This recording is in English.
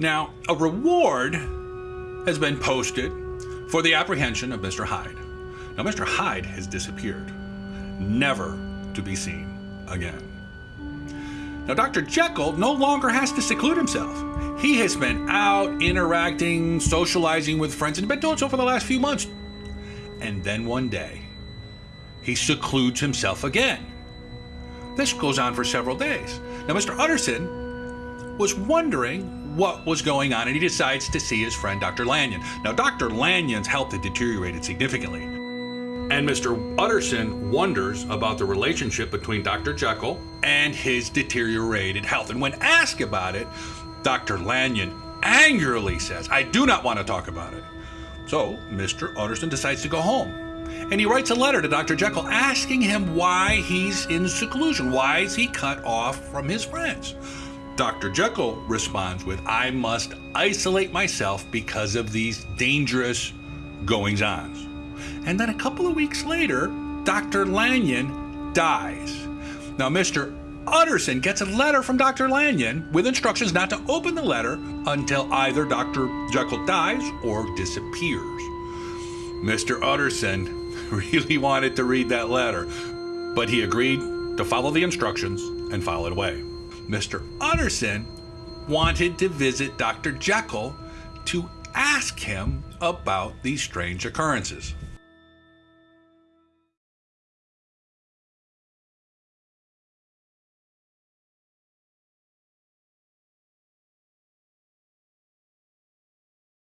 Now, a reward has been posted for the apprehension of Mr. Hyde. Now, Mr. Hyde has disappeared, never to be seen again. Now, Dr. Jekyll no longer has to seclude himself. He has been out interacting, socializing with friends, and been doing so for the last few months. And then one day, he secludes himself again. This goes on for several days. Now, Mr. Utterson was wondering what was going on, and he decides to see his friend Dr. Lanyon. Now, Dr. Lanyon's health had deteriorated significantly. And Mr. Utterson wonders about the relationship between Dr. Jekyll and his deteriorated health. And when asked about it, Dr. Lanyon angrily says, I do not want to talk about it. So Mr. Utterson decides to go home. And he writes a letter to Dr. Jekyll asking him why he's in seclusion. Why is he cut off from his friends? Dr. Jekyll responds with, I must isolate myself because of these dangerous goings ons. And then a couple of weeks later, Dr. Lanyon dies. Now, Mr. Utterson gets a letter from Dr. Lanyon with instructions not to open the letter until either Dr. Jekyll dies or disappears. Mr. Utterson really wanted to read that letter, but he agreed to follow the instructions and file it away. Mr. Utterson wanted to visit Dr. Jekyll to ask him about these strange occurrences.